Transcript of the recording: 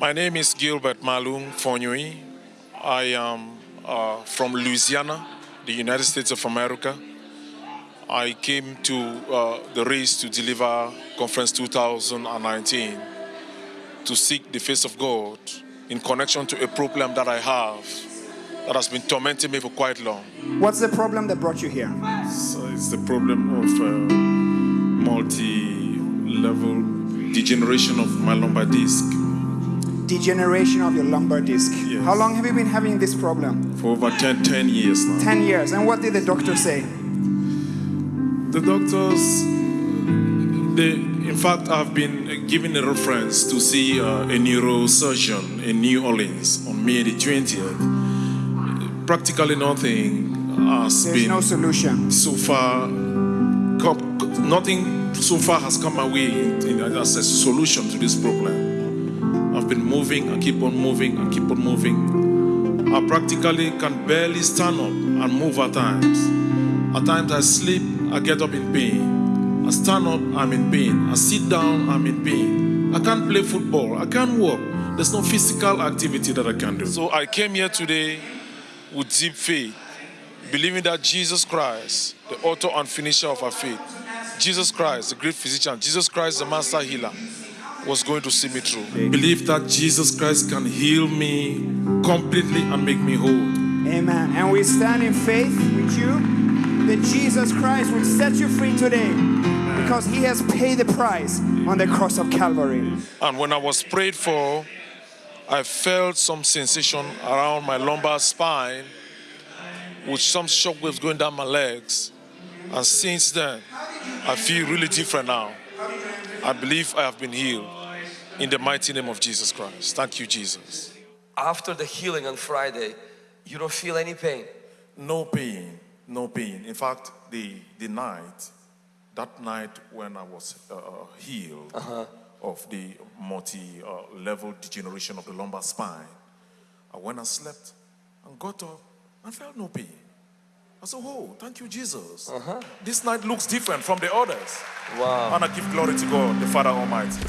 My name is Gilbert Malung Fonui. I am uh, from Louisiana, the United States of America. I came to uh, the race to deliver conference 2019 to seek the face of God in connection to a problem that I have that has been tormenting me for quite long. What's the problem that brought you here? So it's the problem of uh, multi-level degeneration of my lumbar disc Degeneration of your lumbar disc. Yes. How long have you been having this problem? for over 10, 10 years now. 10 years. And what did the doctor say? The doctors, they, in fact, I've been given a reference to see uh, a neurosurgeon in New Orleans on May the 20th. Practically nothing has There's been no solution. so far, nothing so far has come away in, in, as a solution to this problem. Been moving, I keep on moving, I keep on moving. I practically can barely stand up and move at times. At times I sleep, I get up in pain. I stand up, I'm in pain. I sit down, I'm in pain. I can't play football, I can't walk. There's no physical activity that I can do. So I came here today with deep faith, believing that Jesus Christ, the author and finisher of our faith, Jesus Christ, the great physician, Jesus Christ, the master healer, was going to see me through. Believe that Jesus Christ can heal me completely and make me whole. Amen. And we stand in faith with you that Jesus Christ will set you free today because he has paid the price on the cross of Calvary. And when I was prayed for, I felt some sensation around my lumbar spine with some shockwaves going down my legs. And since then, I feel really different now. I believe I have been healed in the mighty name of Jesus Christ. Thank you, Jesus. After the healing on Friday, you don't feel any pain. No pain, no pain. In fact, the, the night, that night when I was uh, healed of the multi uh, level degeneration of the lumbar spine, I went and slept and got up and felt no pain. I said, Oh, thank you, Jesus. Uh-huh. This night looks different from the others. Wow. And I give glory to God, the Father Almighty.